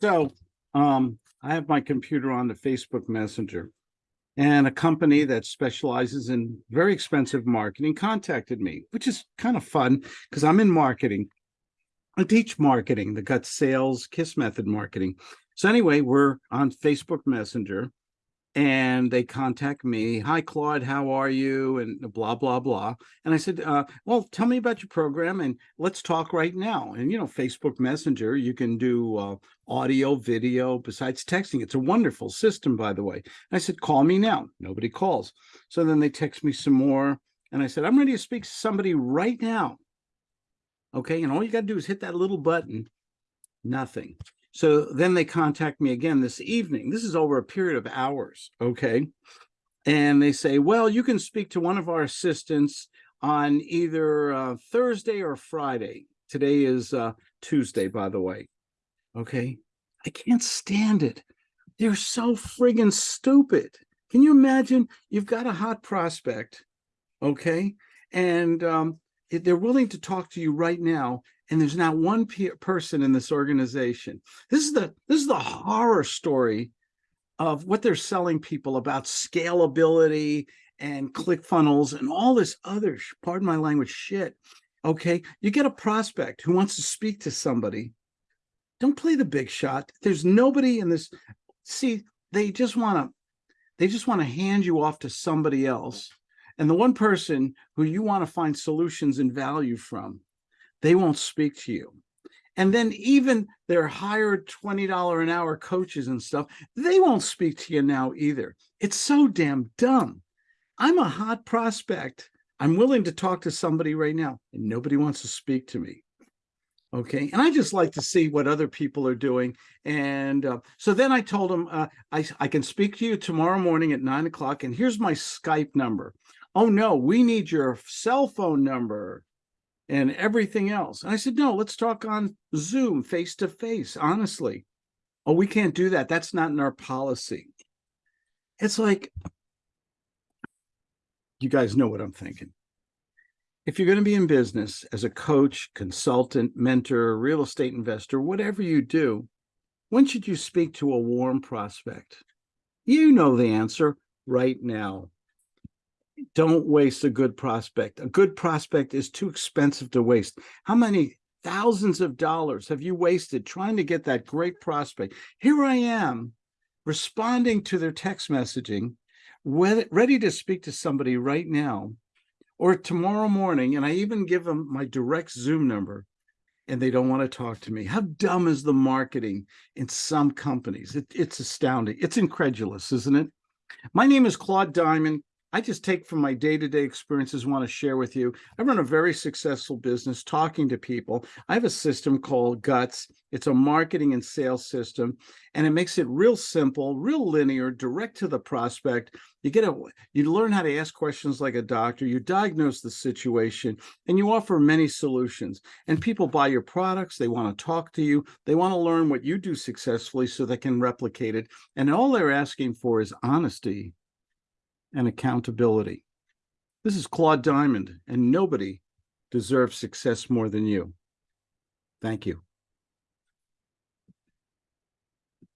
So, um, I have my computer on the Facebook Messenger. And a company that specializes in very expensive marketing contacted me, which is kind of fun because I'm in marketing. I teach marketing, the gut sales kiss method marketing. So anyway, we're on Facebook Messenger and they contact me hi claude how are you? and blah blah blah. And i said uh, well tell me about your program and let's talk right now. And you know facebook messenger you can do uh, audio video besides texting. It's a wonderful system by the way. I said call me now. Nobody calls. So then they text me some more and i said i'm ready to speak to somebody right now. Okay and all you got to do is hit that little button nothing so then they contact me again this evening. This is over a period of hours, okay? And they say, well, you can speak to one of our assistants on either uh, Thursday or Friday. Today is uh, Tuesday, by the way. Okay, I can't stand it. They're so friggin' stupid. Can you imagine? You've got a hot prospect, okay? And um, they're willing to talk to you right now and there's not one person in this organization. This is the this is the horror story of what they're selling people about scalability and click funnels and all this other, pardon my language, shit. Okay, you get a prospect who wants to speak to somebody. Don't play the big shot. There's nobody in this. See, they just want to, they just want to hand you off to somebody else. And the one person who you want to find solutions and value from they won't speak to you. And then even their hired $20 an hour coaches and stuff, they won't speak to you now either. It's so damn dumb. I'm a hot prospect. I'm willing to talk to somebody right now and nobody wants to speak to me. Okay. And I just like to see what other people are doing. And uh, so then I told them, uh, I, I can speak to you tomorrow morning at nine o'clock and here's my Skype number. Oh no, we need your cell phone number and everything else. And I said, no, let's talk on Zoom face to face, honestly. Oh, we can't do that. That's not in our policy. It's like, you guys know what I'm thinking. If you're going to be in business as a coach, consultant, mentor, real estate investor, whatever you do, when should you speak to a warm prospect? You know the answer right now don't waste a good prospect. A good prospect is too expensive to waste. How many thousands of dollars have you wasted trying to get that great prospect? Here I am responding to their text messaging, ready to speak to somebody right now or tomorrow morning. And I even give them my direct Zoom number and they don't want to talk to me. How dumb is the marketing in some companies? It, it's astounding. It's incredulous, isn't it? My name is Claude Diamond. I just take from my day-to-day -day experiences want to share with you. I run a very successful business talking to people. I have a system called GUTS. It's a marketing and sales system, and it makes it real simple, real linear, direct to the prospect. You get a, you learn how to ask questions like a doctor, you diagnose the situation, and you offer many solutions. And people buy your products, they want to talk to you, they want to learn what you do successfully so they can replicate it. And all they're asking for is honesty and accountability. This is Claude Diamond, and nobody deserves success more than you. Thank you.